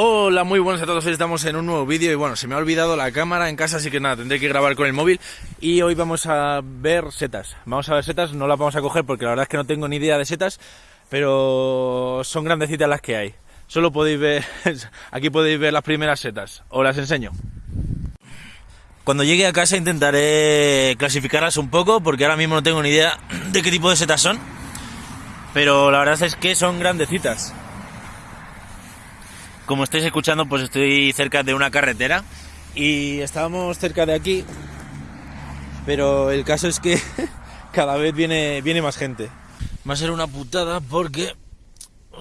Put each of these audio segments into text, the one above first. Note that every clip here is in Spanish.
Hola, muy buenas a todos, estamos en un nuevo vídeo y bueno, se me ha olvidado la cámara en casa, así que nada, tendré que grabar con el móvil y hoy vamos a ver setas. Vamos a ver setas, no las vamos a coger porque la verdad es que no tengo ni idea de setas, pero son grandecitas las que hay. Solo podéis ver, aquí podéis ver las primeras setas, os las enseño. Cuando llegue a casa intentaré clasificarlas un poco porque ahora mismo no tengo ni idea de qué tipo de setas son, pero la verdad es que son grandecitas. Como estáis escuchando, pues estoy cerca de una carretera y estábamos cerca de aquí, pero el caso es que cada vez viene, viene más gente. Va a ser una putada porque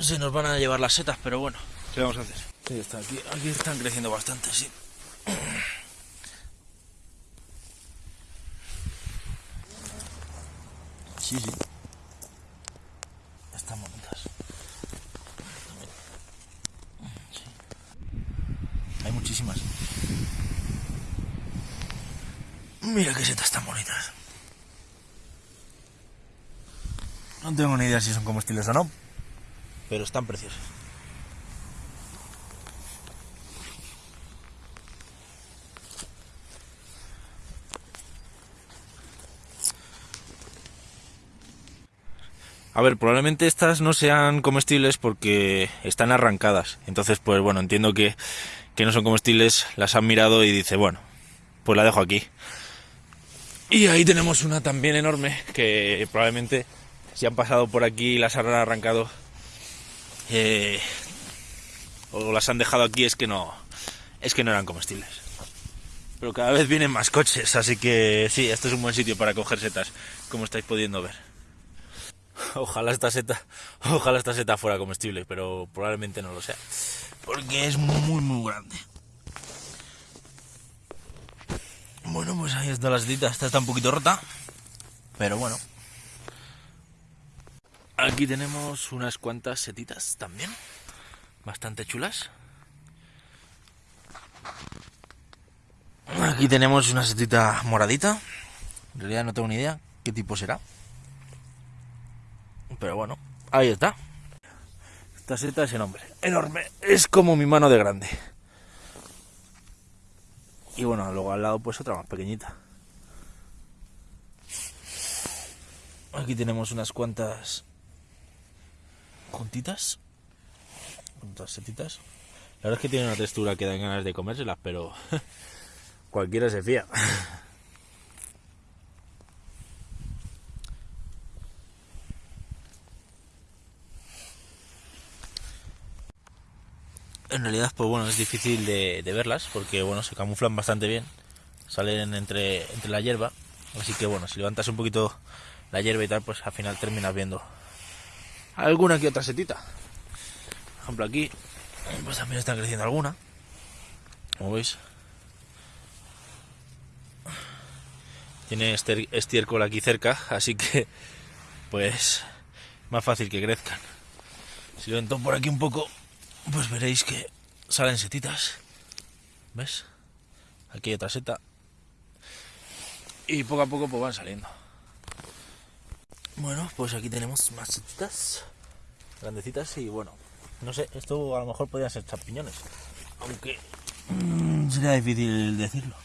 se nos van a llevar las setas, pero bueno, ¿qué vamos a hacer? Sí, está aquí, aquí están creciendo bastante, sí. Sí, sí. Están bonitas. Sí. Hay muchísimas. Mira qué setas tan bonitas. No tengo ni idea si son comestibles o no, pero están preciosas. A ver, probablemente estas no sean comestibles porque están arrancadas. Entonces, pues bueno, entiendo que, que no son comestibles, las han mirado y dice, bueno, pues la dejo aquí. Y ahí tenemos una también enorme que probablemente si han pasado por aquí y las han arrancado eh, o las han dejado aquí es que no es que no eran comestibles. Pero cada vez vienen más coches, así que sí, este es un buen sitio para coger setas, como estáis pudiendo ver. Ojalá esta seta, ojalá esta seta fuera comestible, pero probablemente no lo sea, porque es muy muy grande. Bueno, pues ahí está la setita, esta está un poquito rota, pero bueno. Aquí tenemos unas cuantas setitas también, bastante chulas. Aquí tenemos una setita moradita, en realidad no tengo ni idea qué tipo será. Pero bueno, ahí está. Esta seta es enorme, enorme. Es como mi mano de grande. Y bueno, luego al lado pues otra más pequeñita. Aquí tenemos unas cuantas juntitas. Juntas setitas. La verdad es que tiene una textura que dan ganas de comérselas, pero cualquiera se fía. En realidad, pues bueno, es difícil de, verlas porque bueno, se camuflan bastante bien, salen entre, la hierba, así que bueno, si levantas un poquito la hierba y tal, pues al final terminas viendo alguna que otra setita. Por ejemplo aquí, pues también están creciendo alguna, como veis. Tiene este estiércol aquí cerca, así que pues más fácil que crezcan. Si levanto por aquí un poco, pues veréis que salen setitas. ¿Ves? Aquí hay otra seta. Y poco a poco pues van saliendo. Bueno, pues aquí tenemos más setitas. Grandecitas y bueno. No sé, esto a lo mejor podrían ser champiñones. Aunque mmm, sería difícil decirlo.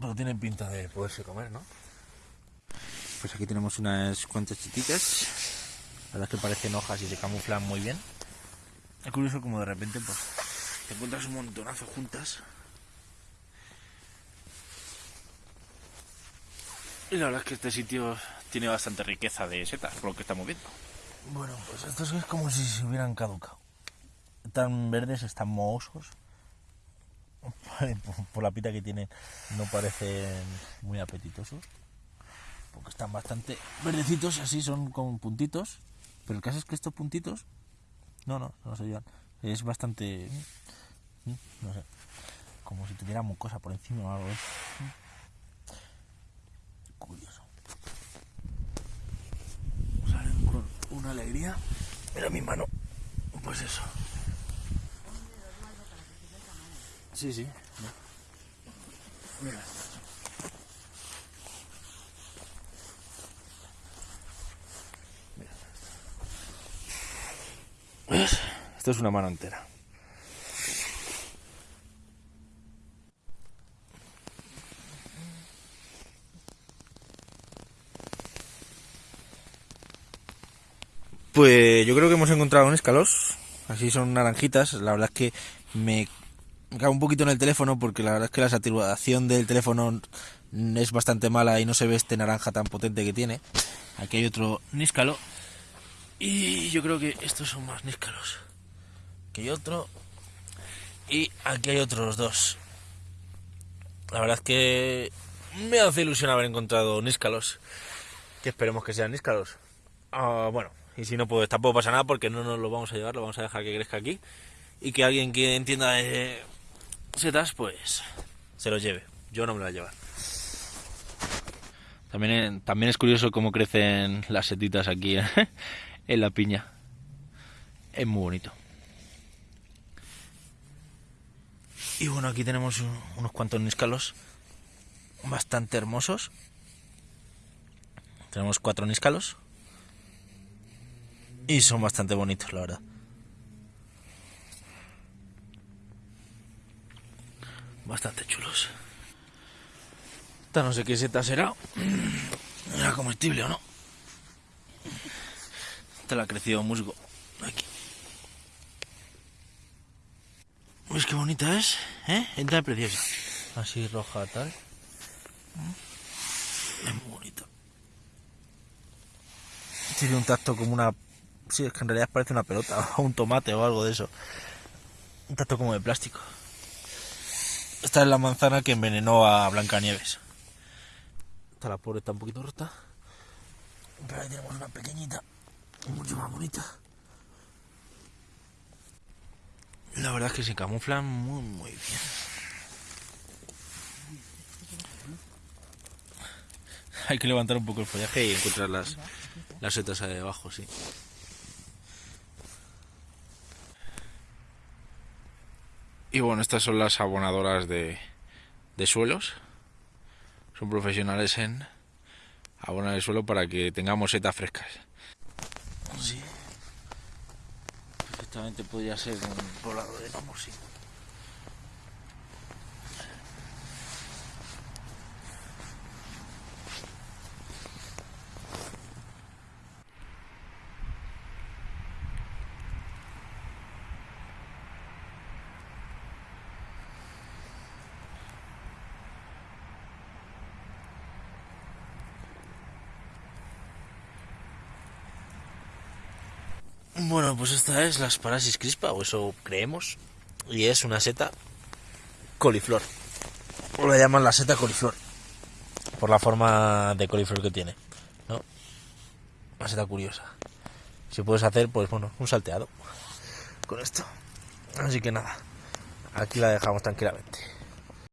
Pero tienen pinta de poderse comer, ¿no? Pues aquí tenemos unas cuantas chititas. La verdad es que parecen hojas y se camuflan muy bien. Es curioso como de repente pues te encuentras un montonazo juntas. Y la verdad es que este sitio tiene bastante riqueza de setas, por lo que estamos viendo. Bueno, pues estos es como si se hubieran caducado. Están verdes, están mohosos. Por la pita que tienen, no parecen muy apetitosos porque están bastante verdecitos, así son con puntitos, pero el caso es que estos puntitos, no, no, no se llevan, es bastante, no sé, como si tuviera mucosa por encima o algo de Curioso. Salen con una alegría, mira mi mano, pues eso. Sí, sí. Mira. Esto es una mano entera. Pues yo creo que hemos encontrado un escalos. Así son naranjitas. La verdad es que me cago un poquito en el teléfono porque la verdad es que la saturación del teléfono es bastante mala y no se ve este naranja tan potente que tiene. Aquí hay otro níscalo. Y yo creo que estos son más níscalos. Aquí hay otro. Y aquí hay otros dos. La verdad es que me hace ilusión haber encontrado níscalos. Que esperemos que sean níscalos. Ah, bueno, y si no, pues tampoco pasa nada porque no nos lo vamos a llevar, lo vamos a dejar que crezca aquí. Y que alguien que entienda de setas, pues se lo lleve. Yo no me lo voy a llevar. También, también es curioso cómo crecen las setitas aquí en la piña. Es muy bonito. Y bueno, aquí tenemos unos cuantos níscalos bastante hermosos. Tenemos cuatro níscalos. Y son bastante bonitos, la verdad. Bastante chulos. Esta no sé qué seta será. ¿Era comestible o no? Esta la ha crecido musgo. Aquí. ¿Ves qué bonita es? ¿Eh? Entra preciosa. Así roja tal. Es muy bonita. Tiene un tacto como una Sí, es que en realidad parece una pelota o un tomate o algo de eso. Un tacto como de plástico. Esta es la manzana que envenenó a Blancanieves. Esta la pobre está un poquito rota. Pero ahí tenemos una pequeñita, mucho más bonita. La verdad es que se camuflan muy, muy bien. Hay que levantar un poco el follaje y encontrar las, las setas ahí debajo, sí. Y bueno, estas son las abonadoras de, de suelos. Son profesionales en abonar el suelo para que tengamos setas frescas. Sí. Perfectamente podría ser un poblado de gnomos, Bueno, pues esta es la Asparasis crispa, o eso creemos. Y es una seta coliflor. O la llaman la seta coliflor. Por la forma de coliflor que tiene. ¿No? Una seta curiosa. Si puedes hacer, pues bueno, un salteado. Con esto. Así que nada. Aquí la dejamos tranquilamente.